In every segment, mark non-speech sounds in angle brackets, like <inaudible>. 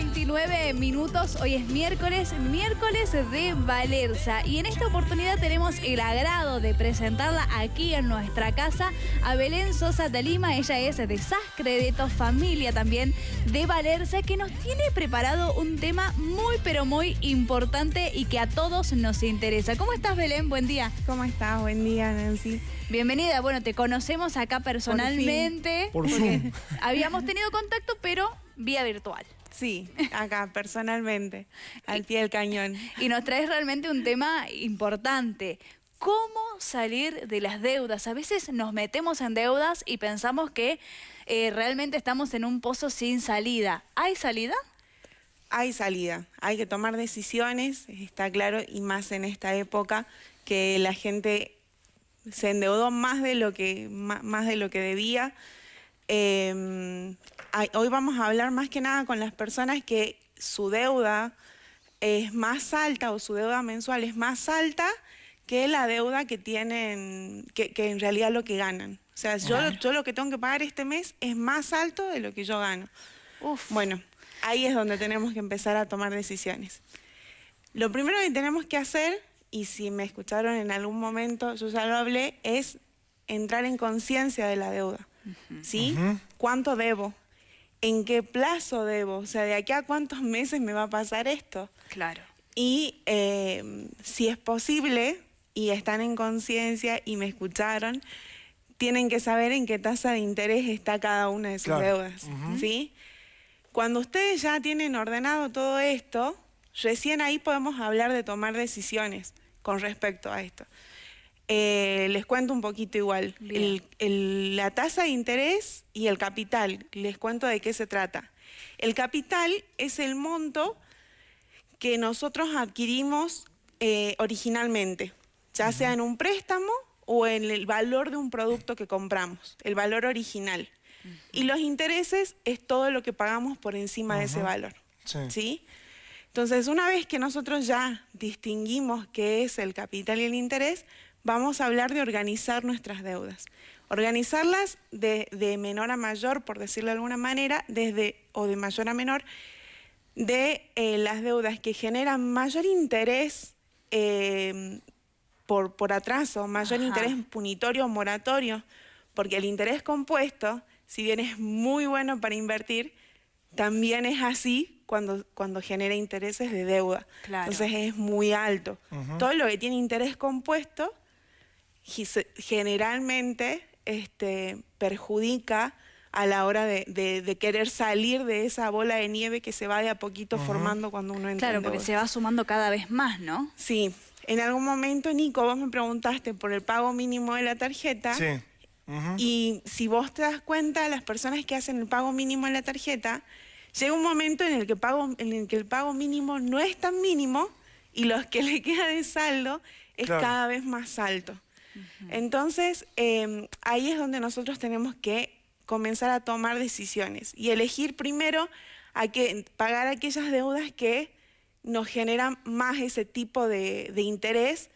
29 minutos. Hoy es miércoles, miércoles de Valerza. Y en esta oportunidad tenemos el agrado de presentarla aquí en nuestra casa a Belén Sosa de Lima. Ella es de Sascredeto, familia también de Valerza, que nos tiene preparado un tema muy, pero muy importante y que a todos nos interesa. ¿Cómo estás, Belén? Buen día. ¿Cómo estás? Buen día, Nancy. Bienvenida. Bueno, te conocemos acá personalmente. Por, Zoom. Habíamos tenido contacto, pero vía virtual. Sí, acá personalmente, <laughs> al pie del cañón. Y nos traes realmente un tema importante. ¿Cómo salir de las deudas? A veces nos metemos en deudas y pensamos que eh, realmente estamos en un pozo sin salida. ¿Hay salida? Hay salida, hay que tomar decisiones, está claro, y más en esta época que la gente se endeudó más de lo que, más de lo que debía. Eh, hoy vamos a hablar más que nada con las personas que su deuda es más alta o su deuda mensual es más alta que la deuda que tienen, que, en realidad lo que ganan. O sea, yo, yo, lo que tengo que pagar este mes es más alto de lo que yo gano. Bueno, ahí es donde tenemos que empezar a tomar decisiones. Lo primero que tenemos que hacer, y si me escucharon en algún momento, yo ya lo hablé, es entrar en conciencia de la deuda. ¿Sí? ¿Cuánto debo? ¿En qué plazo debo? O sea, ¿de aquí a cuántos meses me va a pasar esto? Claro. Y eh, si es posible, y están en conciencia y me escucharon, tienen que saber en qué tasa de interés está cada una de sus deudas. ¿sí? Cuando ustedes ya tienen ordenado todo esto, recién ahí podemos hablar de tomar decisiones con respecto a esto. Eh, les cuento un poquito igual. la tasa de interés y el capital, les cuento de qué se trata. El capital es el monto que nosotros adquirimos eh, originalmente, ya sea en un préstamo o en el valor de un producto que compramos, el valor original. Y los intereses es todo lo que pagamos por encima de ese valor. ¿sí? Entonces, una vez que nosotros ya distinguimos qué es el capital y el interés, vamos a hablar de organizar nuestras deudas. Organizarlas de, menor a mayor, por decirlo de alguna manera, desde, o de mayor a menor, de eh, las deudas que generan mayor interés eh, por, por atraso, mayor interés punitorio o moratorio, porque el interés compuesto, si bien es muy bueno para invertir, también es así cuando, cuando genera intereses de deuda. Entonces es muy alto. Todo lo que tiene interés compuesto generalmente este, perjudica a la hora de, querer salir de esa bola de nieve que se va de a poquito formando cuando uno entra Claro, porque se va sumando cada vez más, ¿no? Sí. En algún momento, Nico, vos me preguntaste por el pago mínimo de la tarjeta. Sí. Y si vos te das cuenta, las personas que hacen el pago mínimo en la tarjeta, llega un momento en el que, pago, en el, que el pago mínimo no es tan mínimo y los que <laughs> le queda de saldo es cada vez más alto. Entonces, em, ahí es donde nosotros tenemos que comenzar a tomar decisiones y elegir primero a que, pagar aquellas deudas que nos generan más ese tipo de, interés,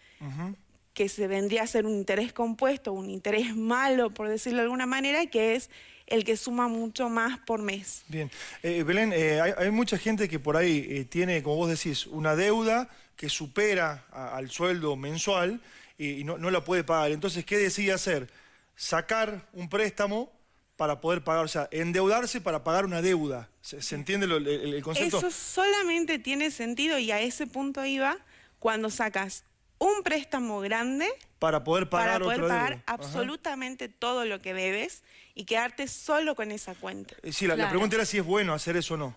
que se vendría a ser un interés compuesto, un interés <laughs> malo, por decirlo de alguna manera, que es el que suma mucho más por mes. Bien. Eh, Belén, eh, hay, mucha gente que por ahí eh, tiene, como vos decís, una deuda que supera al sueldo mensual y, no, la puede pagar. Entonces, ¿qué decide hacer? Sacar un préstamo para poder pagar, o sea, endeudarse para pagar una deuda. ¿Se, entiende el, concepto? Eso solamente tiene sentido y a ese punto iba cuando sacas un préstamo grande para poder pagar, para poder pagar absolutamente todo lo que debes y quedarte solo con esa cuenta. Eh, sí, la pregunta era si es bueno hacer eso o no.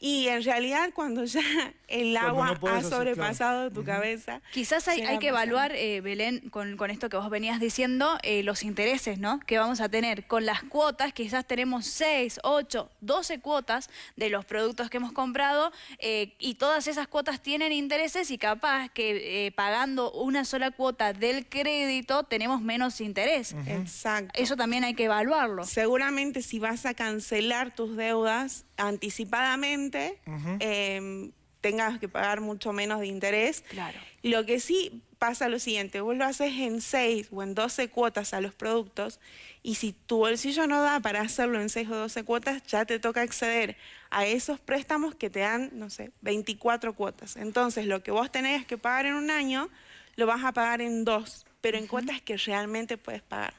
Y en realidad cuando ya <laughs> el agua ha sobrepasado tu cabeza... Quizás hay, hay que evaluar, eh, Belén, con, con, esto que vos venías diciendo, eh, los intereses ¿no? que vamos a tener con las cuotas. Quizás tenemos 6, 8, 12 cuotas de los productos que hemos comprado eh, y todas esas cuotas tienen intereses y capaz que pagando una sola cuota del crédito tenemos menos interés. Exacto. Eso también hay que evaluarlo. Seguramente si vas a cancelar tus deudas anticipadamente, Em, tengas que pagar mucho menos de interés. Claro. Lo que sí pasa lo siguiente, vos lo haces en 6 o en 12 cuotas a los productos y si tu bolsillo no da para hacerlo en 6 o 12 cuotas, ya te toca acceder a esos préstamos que te dan, no sé, 24 cuotas. Entonces, lo que vos tenés que pagar en un año, lo vas a pagar en dos, pero en cuotas que realmente puedes pagar.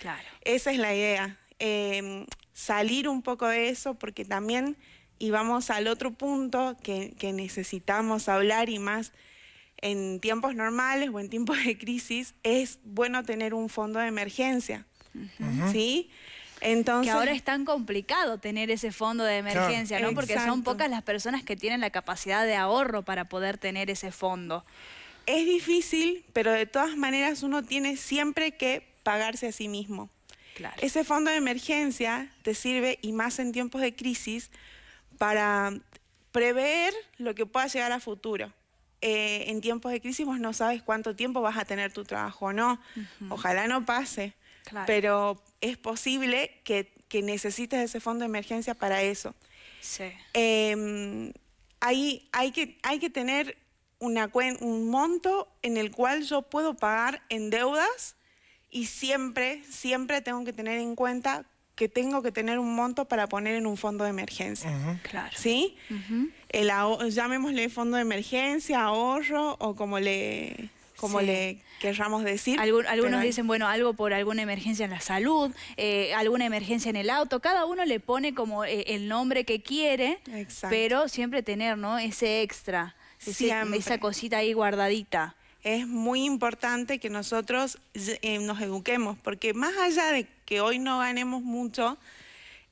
Claro. Esa es la idea. Em, salir un poco de eso porque también, y vamos al otro punto que, necesitamos hablar y más en tiempos normales o en tiempos de crisis, es bueno tener un fondo de emergencia. ¿Sí? Entonces, que ahora es tan complicado tener ese fondo de emergencia, ¿no? Porque son pocas las personas que tienen la capacidad de ahorro para poder tener ese fondo. Es difícil, pero de todas maneras uno tiene siempre que pagarse a sí mismo. Ese fondo de emergencia te sirve, y más en tiempos de crisis, para prever lo que pueda llegar a futuro. Eh, en tiempos de crisis vos no sabes cuánto tiempo vas a tener tu trabajo o no. Ojalá no pase, pero es posible que, necesites ese fondo de emergencia para eso. Sí. Em, hay, hay, que, hay que tener una, un monto en el cual yo puedo pagar en deudas y siempre, siempre tengo que tener en cuenta que tengo que tener un monto para poner en un fondo de emergencia. Claro. ¿Sí? el llamémosle fondo de emergencia, ahorro o como le como le querramos decir. algunos dicen, bueno, algo por alguna emergencia en la salud, eh, alguna emergencia en el auto, cada uno le pone como eh, el nombre que quiere, pero siempre tener, ¿no? Ese extra, esa cosita ahí guardadita es muy importante que nosotros eh, nos eduquemos, porque más allá de que hoy no ganemos mucho,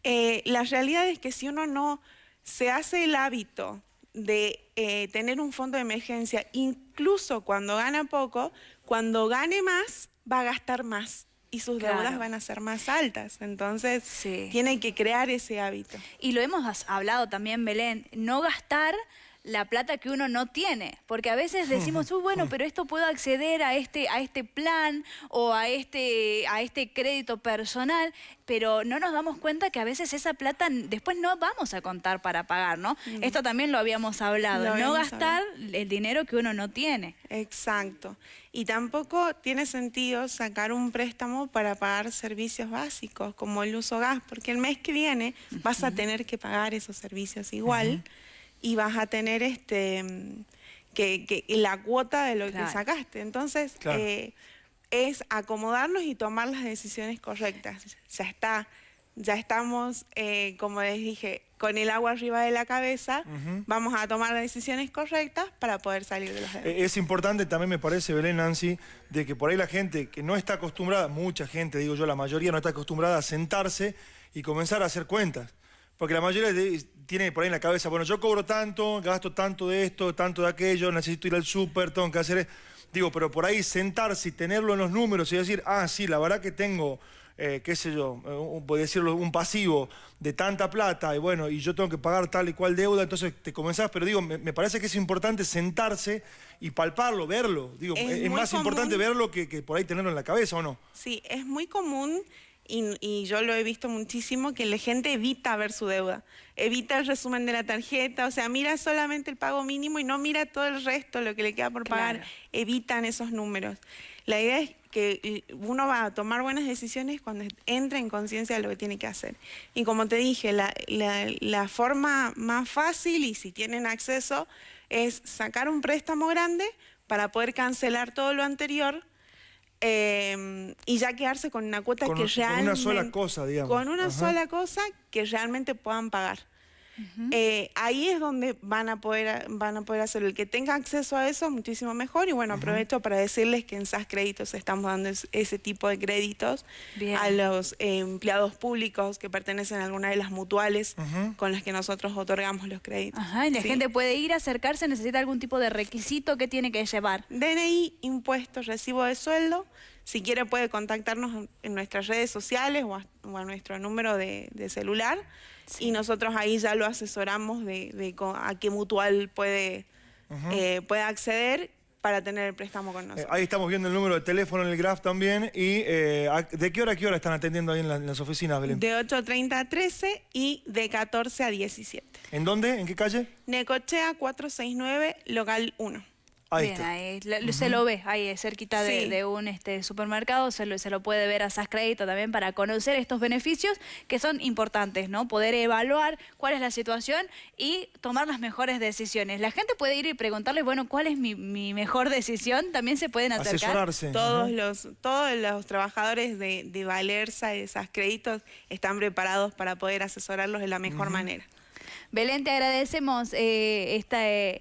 eh, la realidad es que si uno no se hace el hábito de eh, tener un fondo de emergencia, incluso cuando gana poco, cuando gane más, va a gastar más y sus deudas van a ser más altas. Entonces, tiene que crear ese hábito. Y lo hemos hablado también, Belén, no gastar la plata que uno no tiene. Porque a veces <laughs> decimos, bueno, pero esto puedo acceder a este, a este plan o a este, a este crédito personal, pero no nos damos cuenta que a veces esa plata después no vamos a contar para pagar, ¿no? Esto también lo habíamos hablado, no gastar el dinero que uno no tiene. Exacto. Y tampoco tiene sentido sacar un préstamo para pagar servicios básicos como el uso gas, porque el mes que viene vas a tener que pagar esos servicios igual y vas a tener este que, la cuota de lo que sacaste. Entonces, eh, es acomodarnos y tomar las decisiones correctas. Ya está, ya estamos, eh, como les dije, con el agua arriba de la cabeza, vamos a tomar las decisiones correctas para poder salir de los deudas. Es importante también, me parece, Belén, Nancy, de que por ahí la gente que no está acostumbrada, mucha gente, digo yo, la mayoría no está acostumbrada a sentarse y comenzar a hacer cuentas. Porque la mayoría tiene por ahí en la cabeza, bueno, yo cobro tanto, gasto tanto de esto, tanto de aquello, necesito ir al súper, tengo que hacer... Digo, pero por ahí sentarse y tenerlo en los números y decir, ah, sí, la verdad que tengo, eh, qué sé yo, voy a decirlo, un pasivo de tanta plata y bueno, y yo tengo que pagar tal y cual deuda, entonces te comenzás, pero digo, me, parece que es importante sentarse y palparlo, verlo. Digo, es, más importante verlo que, que por ahí tenerlo en la cabeza, ¿o no? Sí, es muy común y, yo lo he visto muchísimo, que la gente evita ver su deuda, evita el resumen de la tarjeta, o sea, mira solamente el pago mínimo y no mira todo el resto, lo que le queda por pagar, evitan esos números. La idea es que uno va a tomar buenas decisiones cuando entra en conciencia de lo que tiene que hacer. Y como te dije, la, la forma más fácil, y si tienen acceso, es sacar un préstamo grande para poder cancelar todo lo anterior, Em, y ya quedarse con una cuota que realmente... Con una sola cosa, digamos. Con una sola cosa que realmente puedan pagar. Eh, ahí es donde van a poder van a poder hacerlo. El que tenga acceso a eso muchísimo mejor. Y bueno, aprovecho para decirles que en SAS Créditos estamos dando ese tipo de créditos a los eh, empleados públicos que pertenecen a alguna de las mutuales con las que nosotros otorgamos los créditos. Ajá, y la gente puede ir, a acercarse, necesita algún tipo de requisito que tiene que llevar. DNI, impuestos, recibo de sueldo. Si quiere puede contactarnos en nuestras redes sociales o a, nuestro número de celular y nosotros ahí ya lo asesoramos de, a qué mutual puede, eh, puede acceder para tener el préstamo con nosotros. ahí estamos viendo el número de teléfono en el graph también. ¿Y de qué hora a qué hora están atendiendo ahí en, en las oficinas, Belén? De 8.30 a 13 y de 14 a 17. ¿En dónde? ¿En qué calle? Necochea 469, local 1. Ahí Bien, ahí se lo ve, ahí cerquita de, un este, supermercado, se lo, se lo puede ver a SAS Crédito también para conocer estos beneficios que son importantes, ¿no? Poder evaluar cuál es la situación y tomar las mejores decisiones. La gente puede ir y preguntarle, bueno, ¿cuál es mi, mejor decisión? También se pueden acercar. Asesorarse. Todos, los, todos los trabajadores de, de Valerza y de SAS Créditos están preparados para poder asesorarlos de la mejor manera. Belén, te agradecemos eh,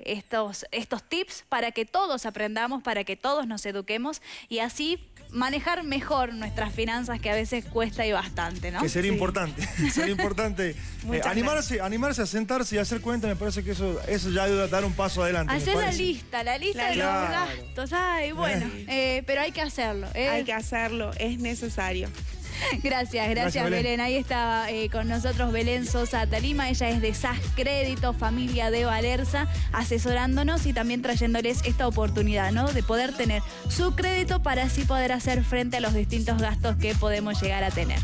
estos, estos tips para que todos aprendamos, para que todos nos eduquemos y así manejar mejor nuestras finanzas que a veces cuesta y bastante, ¿no? Que sería importante, <laughs> sería importante <laughs> eh, animarse, animarse a sentarse y hacer cuenta, me parece que eso, eso ya ayuda a dar un paso adelante. Hacer la lista, la lista de los gastos, ay, bueno, eh, pero hay que hacerlo. Hay que hacerlo, es necesario. <laughs> Gracias, gracias, Belén. Ahí está eh, con nosotros Belén Sosa Talima. Ella es de SAS Crédito, familia de Valerza, asesorándonos y también trayéndoles esta oportunidad, ¿no? De poder tener su crédito para así poder hacer frente a los distintos gastos que podemos llegar a tener.